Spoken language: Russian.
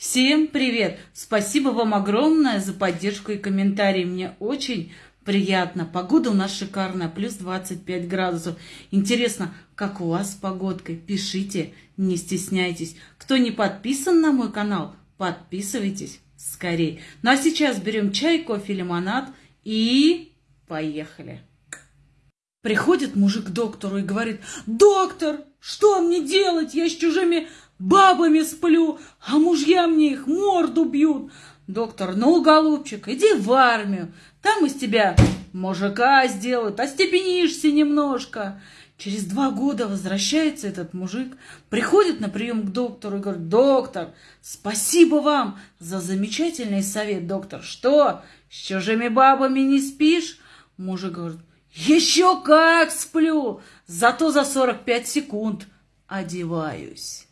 Всем привет! Спасибо вам огромное за поддержку и комментарии. Мне очень приятно. Погода у нас шикарная, плюс 25 градусов. Интересно, как у вас с погодкой? Пишите, не стесняйтесь. Кто не подписан на мой канал, подписывайтесь скорее. Ну а сейчас берем чай, кофе, лимонад и поехали. Приходит мужик к доктору и говорит, доктор, что мне делать? Я с чужими бабами сплю, а мужья мне их морду бьют. Доктор, ну, голубчик, иди в армию, там из тебя мужика сделают, остепенишься немножко. Через два года возвращается этот мужик, приходит на прием к доктору и говорит, доктор, спасибо вам за замечательный совет, доктор. Что, с чужими бабами не спишь? Мужик говорит, еще как сплю, зато за 45 секунд одеваюсь.